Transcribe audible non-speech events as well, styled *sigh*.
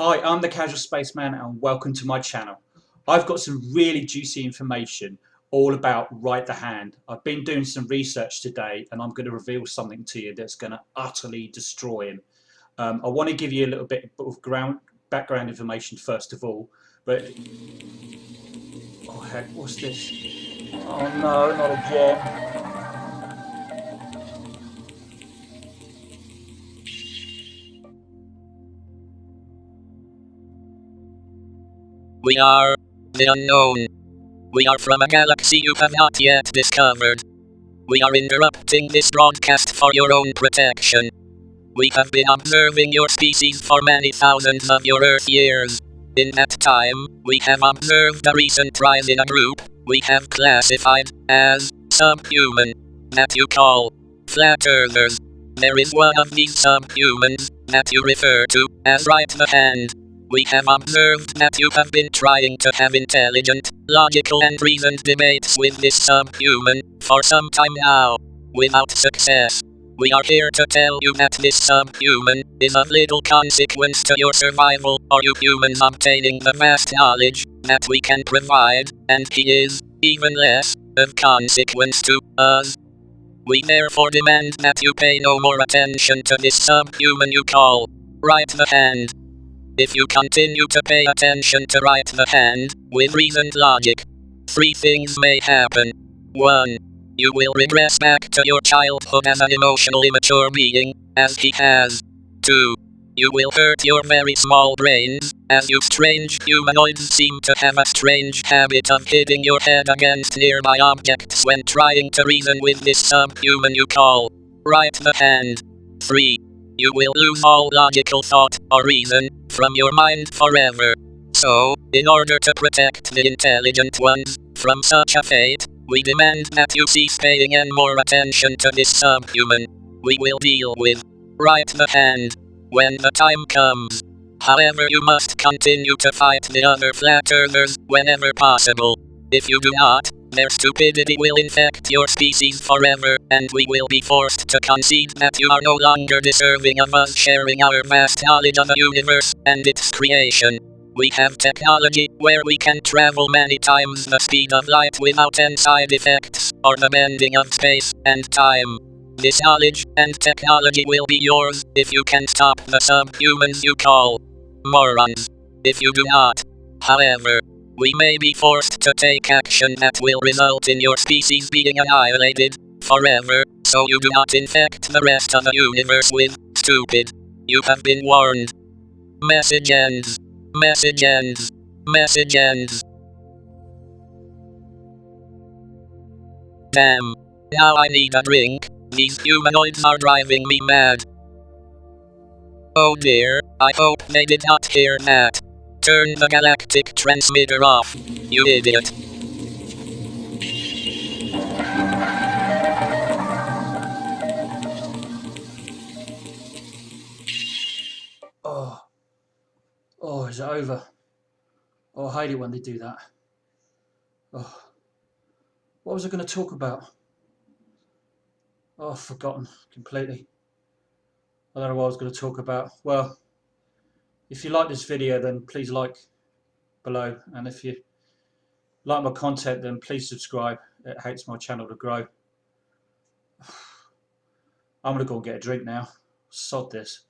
Hi, I'm the Casual Spaceman and welcome to my channel. I've got some really juicy information all about Right the Hand. I've been doing some research today and I'm going to reveal something to you that's going to utterly destroy him. Um, I want to give you a little bit of ground, background information first of all, but... Oh heck, what's this? Oh no, not again. We are the unknown. We are from a galaxy you have not yet discovered. We are interrupting this broadcast for your own protection. We have been observing your species for many thousands of your Earth years. In that time, we have observed a recent rise in a group we have classified as subhuman that you call flat earthers. There is one of these subhumans that you refer to as right the hand. We have observed that you have been trying to have intelligent, logical and reasoned debates with this subhuman, for some time now. Without success. We are here to tell you that this subhuman, is of little consequence to your survival, or you humans obtaining the vast knowledge, that we can provide, and he is, even less, of consequence to, us. We therefore demand that you pay no more attention to this subhuman you call, right the hand. If you continue to pay attention to right the hand, with reasoned logic, three things may happen. 1. You will regress back to your childhood as an emotionally mature being, as he has. 2. You will hurt your very small brains, as you strange humanoids seem to have a strange habit of hitting your head against nearby objects when trying to reason with this subhuman you call right the hand. 3. You will lose all logical thought or reason from your mind forever. So, in order to protect the intelligent ones from such a fate, we demand that you cease paying any more attention to this subhuman. We will deal with right the hand when the time comes. However, you must continue to fight the other flat earthers whenever possible. If you do not, their stupidity will infect your species forever, and we will be forced to concede that you are no longer deserving of us sharing our vast knowledge of the universe and its creation. We have technology where we can travel many times the speed of light without any side effects, or the bending of space and time. This knowledge and technology will be yours if you can stop the subhumans you call morons. If you do not, however, we may be forced to take action that will result in your species being annihilated forever, so you do not infect the rest of the universe with stupid. You have been warned. Message ends. Message ends. Message ends. Damn. Now I need a drink. These humanoids are driving me mad. Oh dear, I hope they did not hear that. Turn the galactic transmitter off, you idiot. Oh. Oh, is it over? Oh, I hate it when they do that. Oh. What was I going to talk about? Oh, forgotten completely. I don't know what I was going to talk about. Well, if you like this video, then please like below. And if you like my content, then please subscribe. It helps my channel to grow. *sighs* I'm going to go and get a drink now. Sod this.